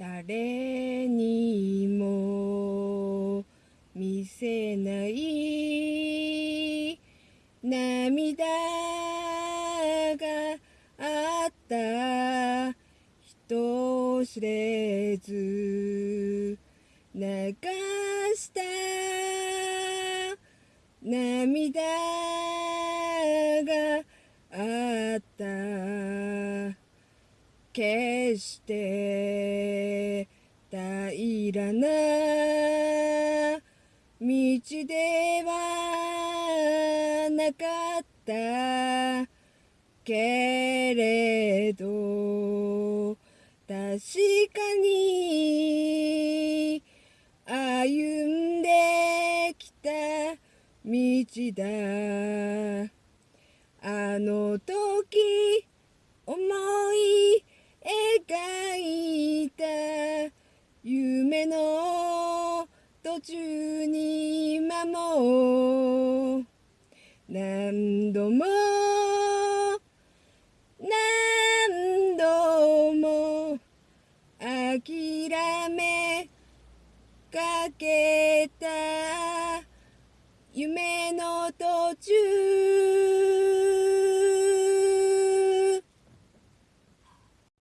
誰にも見せない涙があった人知れず流した涙があった決して平らな道ではなかった。けれど確かに歩んできた道だ。あの時思い途中に今も何度も何度も諦めかけた夢の途中